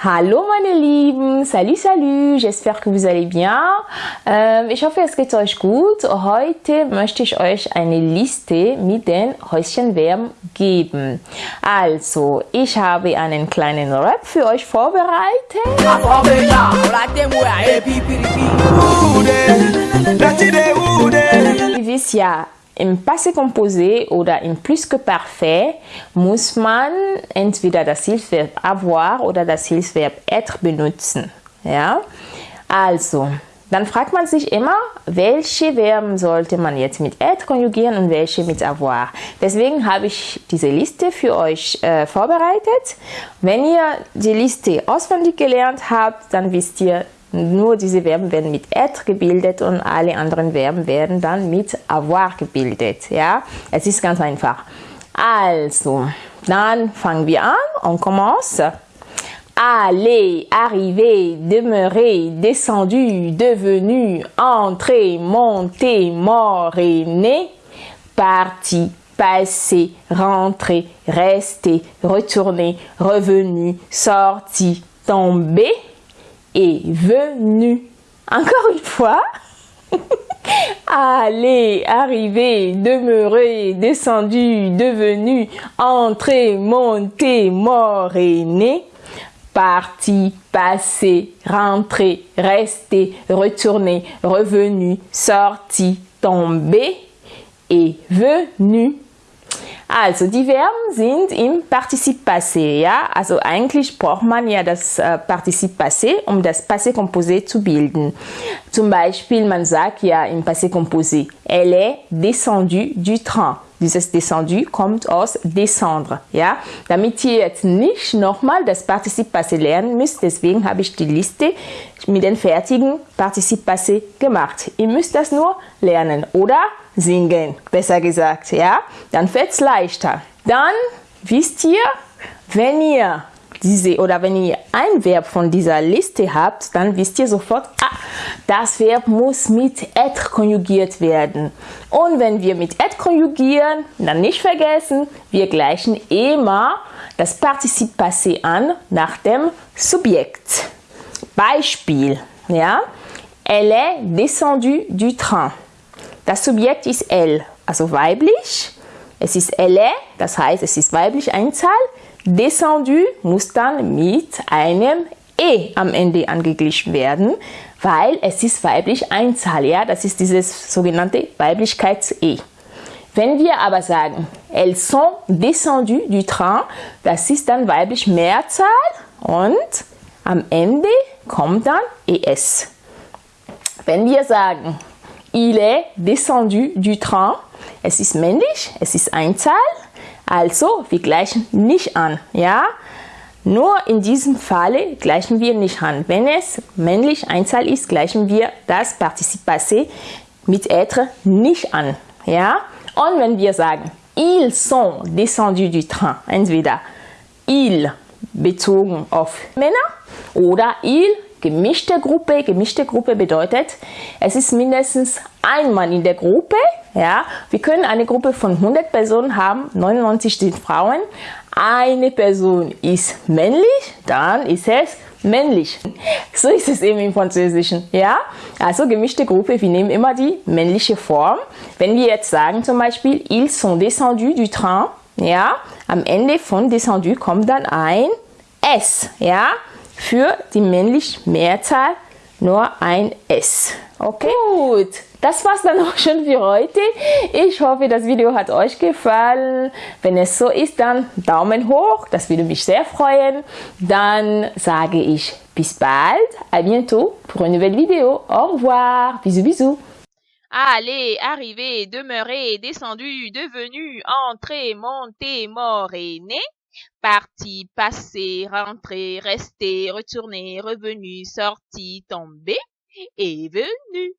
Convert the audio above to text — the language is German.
Hallo meine Lieben, salut salut, j'espère que vous allez bien. Ähm, ich hoffe es geht euch gut. Heute möchte ich euch eine Liste mit den Häuschenverben geben. Also, ich habe einen kleinen Rap für euch vorbereitet. Ihr wisst ja, im Passé composé oder im Plus que parfait muss man entweder das Hilfsverb avoir oder das Hilfsverb être benutzen. Ja? Also, dann fragt man sich immer, welche Verben sollte man jetzt mit être konjugieren und welche mit avoir. Deswegen habe ich diese Liste für euch äh, vorbereitet. Wenn ihr die Liste auswendig gelernt habt, dann wisst ihr, nur diese Verben werden mit être gebildet und alle anderen Verben werden dann mit avoir gebildet. Ja, es ist ganz einfach. Also, dann fangen wir an. On commence. Aller, arriver, demeurer, descendu, devenu, entrer, monter, mort et parti, passé, rentré, resté, retourné, revenu, sorti, tombé, est venu. Encore une fois. Aller, arriver, demeurer, descendu, devenu, entrer, monter, mort et. Parti, passé, rentré, resté, retourné, revenu, sorti, tombé et venu. Also die Verben sind im Partizip Passé, ja. Also eigentlich braucht man ja das äh, Partizip Passé, um das Passé Composé zu bilden. Zum Beispiel, man sagt ja im Passé Composé, elle est descendue du train. Dieses descendu kommt aus descendre, ja. Damit ihr jetzt nicht nochmal das Partizip Passé lernen müsst, deswegen habe ich die Liste mit den fertigen Partizip Passé gemacht. Ihr müsst das nur lernen, oder? singen, besser gesagt, ja, dann es leichter. Dann wisst ihr, wenn ihr diese oder wenn ihr ein Verb von dieser Liste habt, dann wisst ihr sofort, ah, das Verb muss mit être konjugiert werden. Und wenn wir mit être konjugieren, dann nicht vergessen, wir gleichen immer das Partizip Passé an nach dem Subjekt. Beispiel, ja, elle est descendue du train. Das Subjekt ist elle, also weiblich. Es ist elle, das heißt, es ist weiblich Einzahl. Descendu muss dann mit einem e am Ende angeglichen werden, weil es ist weiblich Einzahl, ja, das ist dieses sogenannte Weiblichkeits-e. Wenn wir aber sagen, elles sont descendues du train, das ist dann weiblich Mehrzahl und am Ende kommt dann es. Wenn wir sagen, Il est descendu du train. Es ist männlich, es ist Einzahl. Also, wir gleichen nicht an. Ja? Nur in diesem Falle gleichen wir nicht an. Wenn es männlich Einzahl ist, gleichen wir das Partizip passé mit être nicht an. Ja? Und wenn wir sagen, ils sont descendus du train, entweder ils bezogen auf Männer oder il gemischte Gruppe. Gemischte Gruppe bedeutet, es ist mindestens ein Mann in der Gruppe. Ja, wir können eine Gruppe von 100 Personen haben, 99 sind Frauen. Eine Person ist männlich, dann ist es männlich. So ist es eben im Französischen. Ja, also gemischte Gruppe, wir nehmen immer die männliche Form. Wenn wir jetzt sagen zum Beispiel, ils sont descendus du train, ja, am Ende von descendu kommt dann ein S, ja, für die männliche Mehrzahl nur ein S. Okay, gut. Das war's dann auch schon für heute. Ich hoffe, das Video hat euch gefallen. Wenn es so ist, dann Daumen hoch. Das würde mich sehr freuen. Dann sage ich bis bald. À bientôt pour une nouvelle vidéo. Au revoir. Bisous, bisous. Allez, arrivé, demeuré, descendu, devenu, entré, monté, mort et né. Parti, passé, rentré, resté, retourné, revenu, sorti, tombé et venu.